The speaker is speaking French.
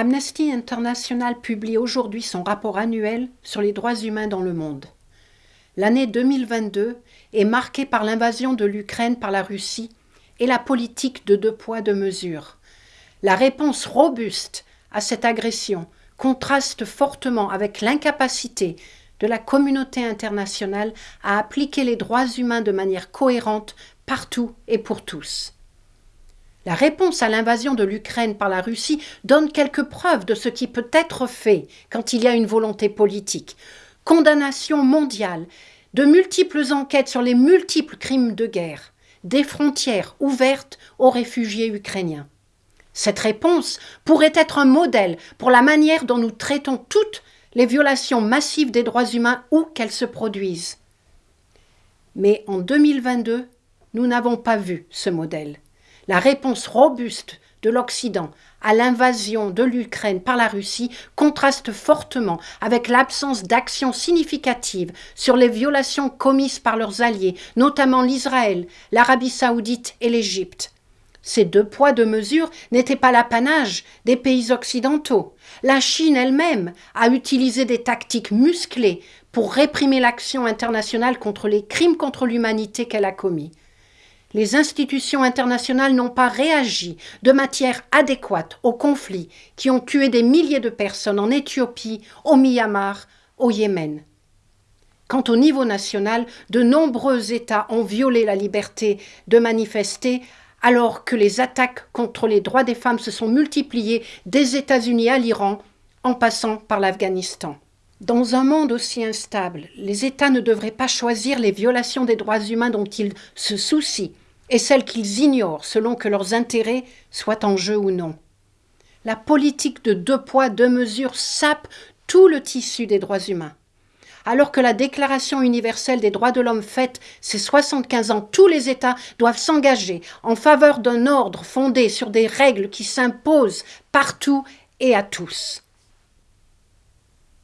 Amnesty International publie aujourd'hui son rapport annuel sur les droits humains dans le monde. L'année 2022 est marquée par l'invasion de l'Ukraine par la Russie et la politique de deux poids deux mesures. La réponse robuste à cette agression contraste fortement avec l'incapacité de la communauté internationale à appliquer les droits humains de manière cohérente partout et pour tous. La réponse à l'invasion de l'Ukraine par la Russie donne quelques preuves de ce qui peut être fait quand il y a une volonté politique. Condamnation mondiale, de multiples enquêtes sur les multiples crimes de guerre, des frontières ouvertes aux réfugiés ukrainiens. Cette réponse pourrait être un modèle pour la manière dont nous traitons toutes les violations massives des droits humains où qu'elles se produisent. Mais en 2022, nous n'avons pas vu ce modèle. La réponse robuste de l'Occident à l'invasion de l'Ukraine par la Russie contraste fortement avec l'absence d'action significative sur les violations commises par leurs alliés, notamment l'Israël, l'Arabie saoudite et l'Égypte. Ces deux poids, deux mesures n'étaient pas l'apanage des pays occidentaux. La Chine elle-même a utilisé des tactiques musclées pour réprimer l'action internationale contre les crimes contre l'humanité qu'elle a commis les institutions internationales n'ont pas réagi de matière adéquate aux conflits qui ont tué des milliers de personnes en Éthiopie, au Myanmar, au Yémen. Quant au niveau national, de nombreux États ont violé la liberté de manifester alors que les attaques contre les droits des femmes se sont multipliées des États-Unis à l'Iran en passant par l'Afghanistan. Dans un monde aussi instable, les États ne devraient pas choisir les violations des droits humains dont ils se soucient et celles qu'ils ignorent selon que leurs intérêts soient en jeu ou non. La politique de deux poids, deux mesures sape tout le tissu des droits humains. Alors que la Déclaration universelle des droits de l'homme faite ses 75 ans, tous les États doivent s'engager en faveur d'un ordre fondé sur des règles qui s'imposent partout et à tous.